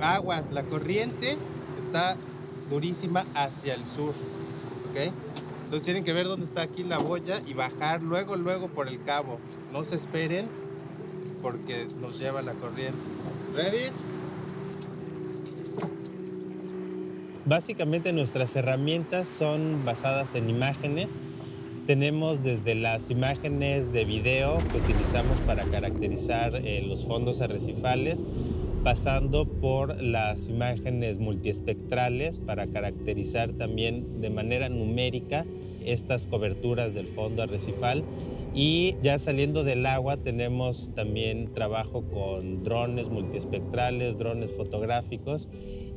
aguas, la corriente está durísima hacia el sur, ¿ok? Entonces tienen que ver dónde está aquí la boya y bajar luego, luego por el cabo. No se esperen porque nos lleva la corriente. ¿Ready? Básicamente nuestras herramientas son basadas en imágenes. Tenemos desde las imágenes de video que utilizamos para caracterizar eh, los fondos arrecifales, pasando por las imágenes multiespectrales para caracterizar también de manera numérica estas coberturas del fondo arrecifal. Y ya saliendo del agua tenemos también trabajo con drones multiespectrales, drones fotográficos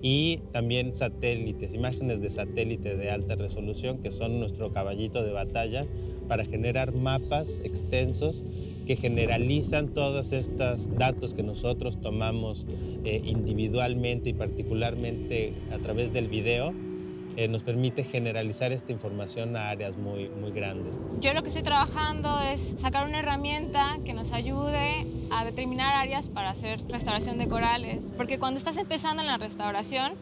y también satélites, imágenes de satélite de alta resolución que son nuestro caballito de batalla para generar mapas extensos que generalizan todos estos datos que nosotros tomamos eh, individualmente y particularmente a través del video, eh, nos permite generalizar esta información a áreas muy, muy grandes. Yo lo que estoy trabajando es sacar una herramienta que nos ayude a determinar áreas para hacer restauración de corales, porque cuando estás empezando en la restauración,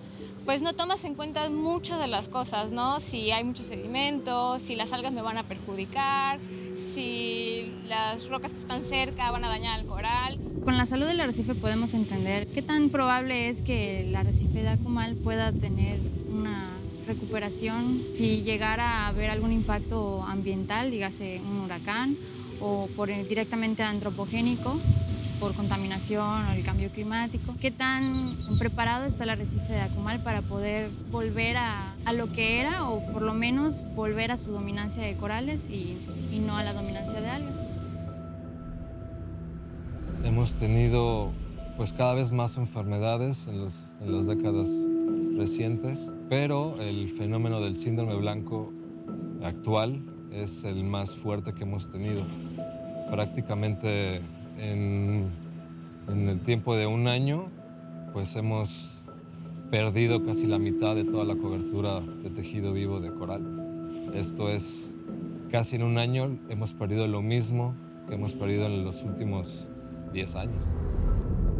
pues no tomas en cuenta muchas de las cosas, ¿no? Si hay mucho sedimento, si las algas me van a perjudicar, si las rocas que están cerca van a dañar el coral. Con la salud del arrecife podemos entender qué tan probable es que el arrecife de Acumal pueda tener una recuperación si llegara a haber algún impacto ambiental, dígase un huracán o por directamente antropogénico por contaminación o el cambio climático. ¿Qué tan preparado está el arrecife de Acumal para poder volver a, a, lo que era o por lo menos volver a su dominancia de corales y, y no a la dominancia de algas? Hemos tenido pues cada vez más enfermedades en, los, en las décadas recientes, pero el fenómeno del síndrome blanco actual es el más fuerte que hemos tenido. Prácticamente en, en, el tiempo de un año, pues hemos perdido casi la mitad de toda la cobertura de tejido vivo de coral. Esto es, casi en un año hemos perdido lo mismo que hemos perdido en los últimos 10 años.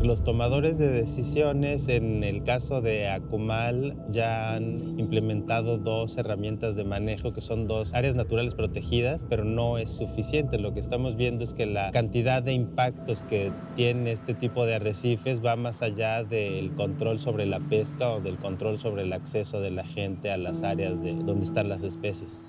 Los tomadores de decisiones en el caso de Acumal ya han implementado dos herramientas de manejo que son dos áreas naturales protegidas, pero no es suficiente. Lo que estamos viendo es que la cantidad de impactos que tiene este tipo de arrecifes va más allá del control sobre la pesca o del control sobre el acceso de la gente a las áreas de donde están las especies.